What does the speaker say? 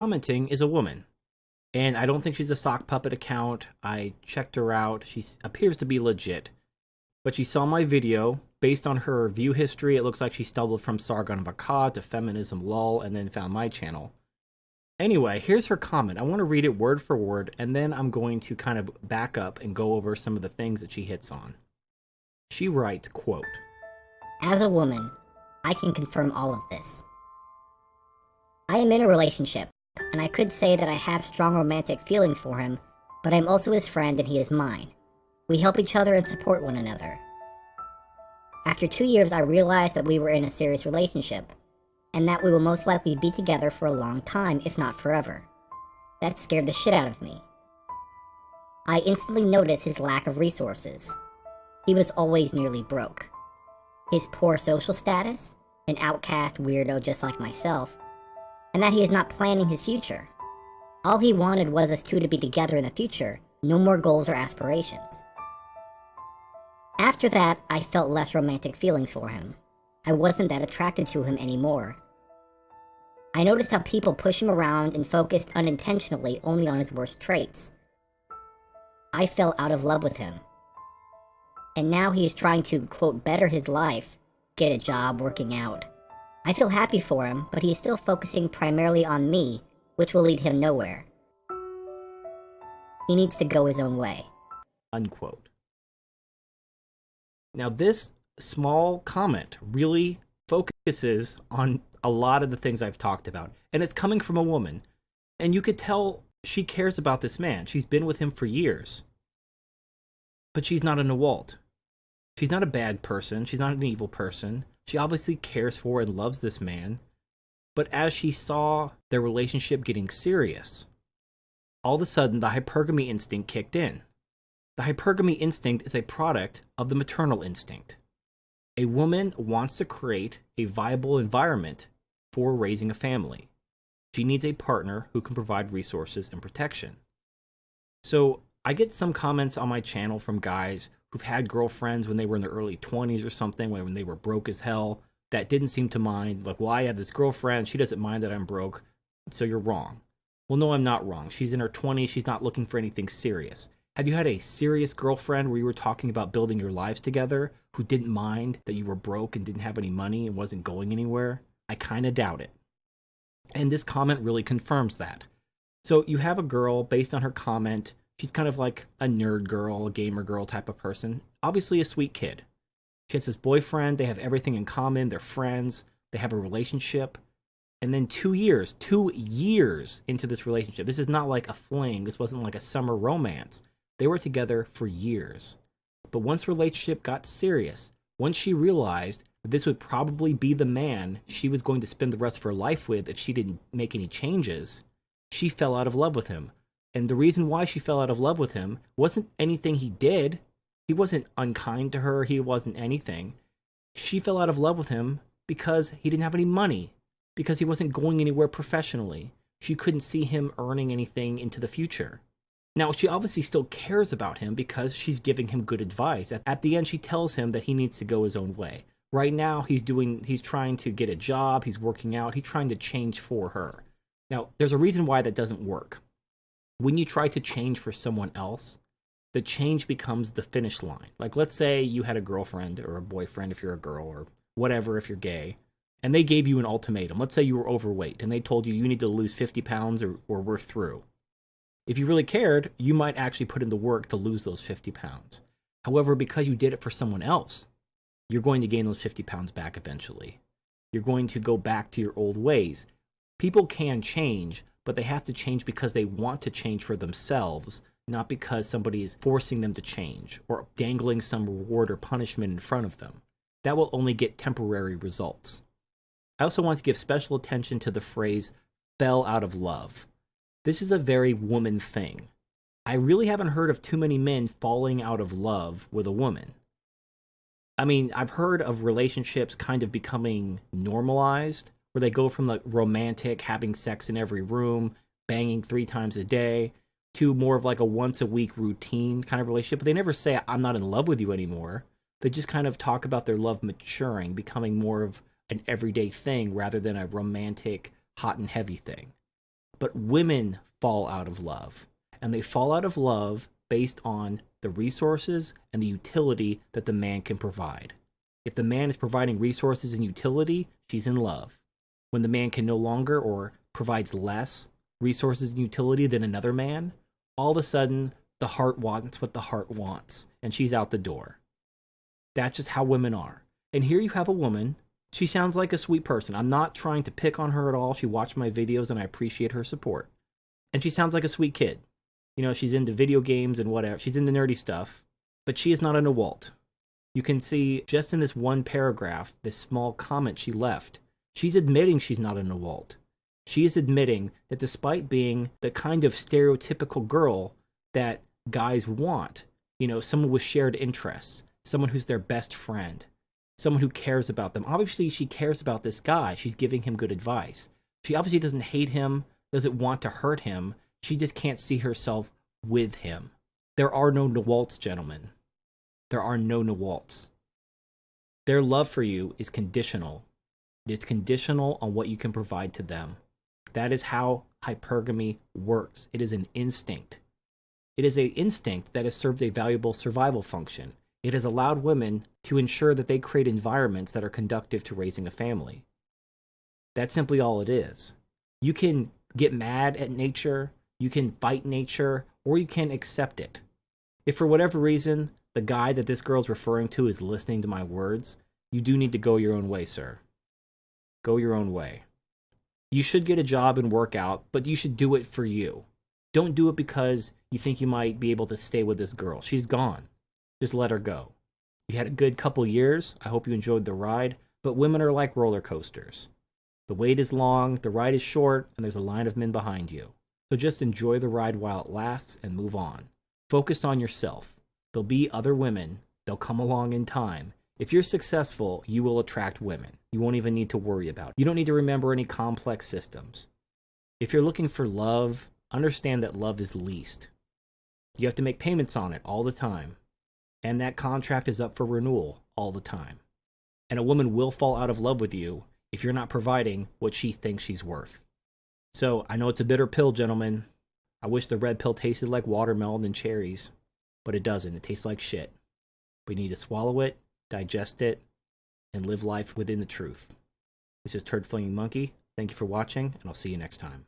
commenting is a woman. And I don't think she's a sock puppet account. I checked her out. She appears to be legit. But she saw my video. Based on her view history, it looks like she stumbled from Sargon of Akkad to Feminism Lol and then found my channel. Anyway, here's her comment. I want to read it word for word, and then I'm going to kind of back up and go over some of the things that she hits on. She writes, quote, As a woman, I can confirm all of this. I am in a relationship, and I could say that I have strong romantic feelings for him, but I'm also his friend and he is mine. We help each other and support one another. After two years, I realized that we were in a serious relationship, and that we will most likely be together for a long time, if not forever. That scared the shit out of me. I instantly noticed his lack of resources. He was always nearly broke. His poor social status, an outcast weirdo just like myself, and that he is not planning his future. All he wanted was us two to be together in the future, no more goals or aspirations. After that, I felt less romantic feelings for him. I wasn't that attracted to him anymore. I noticed how people push him around and focused unintentionally only on his worst traits. I fell out of love with him. And now he is trying to, quote, better his life, get a job, working out, I feel happy for him, but he is still focusing primarily on me, which will lead him nowhere. He needs to go his own way. Unquote. Now, this small comment really focuses on a lot of the things I've talked about, and it's coming from a woman. And you could tell she cares about this man. She's been with him for years. But she's not a Nawalt. She's not a bad person. She's not an evil person. She obviously cares for and loves this man, but as she saw their relationship getting serious, all of a sudden the hypergamy instinct kicked in. The hypergamy instinct is a product of the maternal instinct. A woman wants to create a viable environment for raising a family. She needs a partner who can provide resources and protection. So I get some comments on my channel from guys who've had girlfriends when they were in their early 20s or something, when they were broke as hell, that didn't seem to mind. Like, well, I have this girlfriend. She doesn't mind that I'm broke. So you're wrong. Well, no, I'm not wrong. She's in her 20s. She's not looking for anything serious. Have you had a serious girlfriend where you were talking about building your lives together who didn't mind that you were broke and didn't have any money and wasn't going anywhere? I kind of doubt it. And this comment really confirms that. So you have a girl, based on her comment, She's kind of like a nerd girl, a gamer girl type of person. Obviously, a sweet kid. She has this boyfriend. They have everything in common. They're friends. They have a relationship. And then two years, two years into this relationship, this is not like a fling. This wasn't like a summer romance. They were together for years. But once relationship got serious, once she realized that this would probably be the man she was going to spend the rest of her life with if she didn't make any changes, she fell out of love with him and the reason why she fell out of love with him wasn't anything he did. He wasn't unkind to her. He wasn't anything. She fell out of love with him because he didn't have any money, because he wasn't going anywhere professionally. She couldn't see him earning anything into the future. Now, she obviously still cares about him because she's giving him good advice. At, at the end, she tells him that he needs to go his own way. Right now, he's doing, he's trying to get a job, he's working out, he's trying to change for her. Now, there's a reason why that doesn't work when you try to change for someone else, the change becomes the finish line. Like, let's say you had a girlfriend or a boyfriend if you're a girl or whatever if you're gay, and they gave you an ultimatum. Let's say you were overweight and they told you you need to lose 50 pounds or, or we're through. If you really cared, you might actually put in the work to lose those 50 pounds. However, because you did it for someone else, you're going to gain those 50 pounds back eventually. You're going to go back to your old ways. People can change, but they have to change because they want to change for themselves, not because somebody is forcing them to change or dangling some reward or punishment in front of them. That will only get temporary results. I also want to give special attention to the phrase fell out of love. This is a very woman thing. I really haven't heard of too many men falling out of love with a woman. I mean, I've heard of relationships kind of becoming normalized, where they go from the romantic, having sex in every room, banging three times a day, to more of like a once a week routine kind of relationship. But they never say, I'm not in love with you anymore. They just kind of talk about their love maturing, becoming more of an everyday thing rather than a romantic, hot and heavy thing. But women fall out of love. And they fall out of love based on the resources and the utility that the man can provide. If the man is providing resources and utility, she's in love. When the man can no longer or provides less resources and utility than another man, all of a sudden the heart wants what the heart wants, and she's out the door. That's just how women are. And here you have a woman. She sounds like a sweet person. I'm not trying to pick on her at all. She watched my videos and I appreciate her support. And she sounds like a sweet kid. You know, she's into video games and whatever. She's into nerdy stuff, but she is not a Nawalt. You can see just in this one paragraph, this small comment she left, she's admitting she's not a Nawalt. She is admitting that despite being the kind of stereotypical girl that guys want, you know, someone with shared interests, someone who's their best friend, someone who cares about them. Obviously, she cares about this guy. She's giving him good advice. She obviously doesn't hate him, doesn't want to hurt him. She just can't see herself with him. There are no Nawalts, gentlemen. There are no Nawalts. Their love for you is conditional. It's conditional on what you can provide to them. That is how hypergamy works. It is an instinct. It is an instinct that has served a valuable survival function. It has allowed women to ensure that they create environments that are conductive to raising a family. That's simply all it is. You can get mad at nature, you can fight nature, or you can accept it. If for whatever reason the guy that this girl's referring to is listening to my words, you do need to go your own way, sir. Go your own way. You should get a job and work out, but you should do it for you. Don't do it because you think you might be able to stay with this girl. She's gone. Just let her go. You had a good couple years. I hope you enjoyed the ride, but women are like roller coasters. The wait is long, the ride is short, and there's a line of men behind you. So just enjoy the ride while it lasts and move on. Focus on yourself. There'll be other women, they'll come along in time. If you're successful, you will attract women. You won't even need to worry about it. You don't need to remember any complex systems. If you're looking for love, understand that love is leased. You have to make payments on it all the time. And that contract is up for renewal all the time. And a woman will fall out of love with you if you're not providing what she thinks she's worth. So I know it's a bitter pill, gentlemen. I wish the red pill tasted like watermelon and cherries, but it doesn't. It tastes like shit. We need to swallow it, digest it, and live life within the truth. This is Turd Flinging Monkey. Thank you for watching, and I'll see you next time.